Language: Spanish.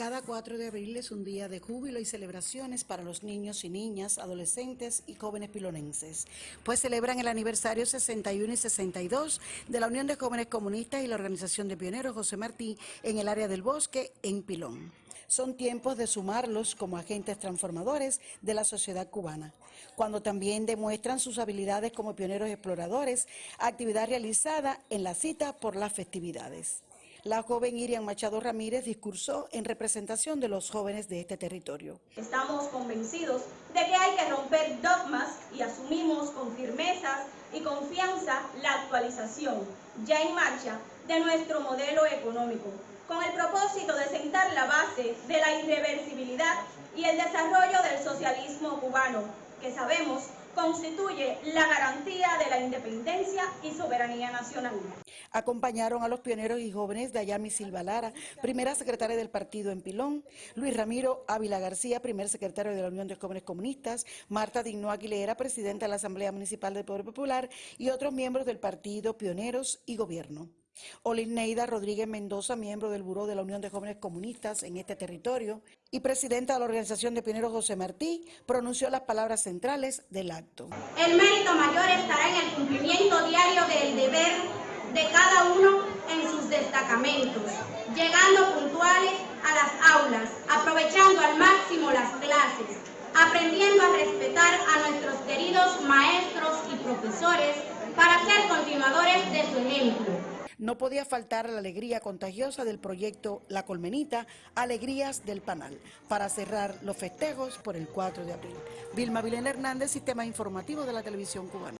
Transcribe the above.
Cada 4 de abril es un día de júbilo y celebraciones para los niños y niñas, adolescentes y jóvenes pilonenses, pues celebran el aniversario 61 y 62 de la Unión de Jóvenes Comunistas y la Organización de Pioneros José Martí en el área del bosque en Pilón. Son tiempos de sumarlos como agentes transformadores de la sociedad cubana, cuando también demuestran sus habilidades como pioneros exploradores, actividad realizada en la cita por las festividades. La joven Irian Machado Ramírez discursó en representación de los jóvenes de este territorio. Estamos convencidos de que hay que romper dogmas y asumimos con firmeza y confianza la actualización ya en marcha de nuestro modelo económico, con el propósito de sentar la base de la irreversibilidad y el desarrollo del socialismo cubano, que sabemos constituye la garantía de la independencia y soberanía nacional. Acompañaron a los pioneros y jóvenes Dayami Silva Lara, primera secretaria del partido en Pilón, Luis Ramiro Ávila García, primer secretario de la Unión de Jóvenes Comunistas, Marta Digno Aguilera, presidenta de la Asamblea Municipal del Poder Popular y otros miembros del partido Pioneros y Gobierno. Neida Rodríguez Mendoza, miembro del Buró de la Unión de Jóvenes Comunistas en este territorio y presidenta de la Organización de Pioneros José Martí, pronunció las palabras centrales del acto. El mérito mayor estará en el cumplimiento diario del deber de cada uno en sus destacamentos, llegando puntuales a las aulas, aprovechando al máximo las clases, aprendiendo a respetar a nuestros queridos maestros y profesores para ser continuadores de su ejemplo no podía faltar la alegría contagiosa del proyecto La Colmenita, Alegrías del Panal, para cerrar los festejos por el 4 de abril. Vilma Vilena Hernández, Sistema Informativo de la Televisión Cubana.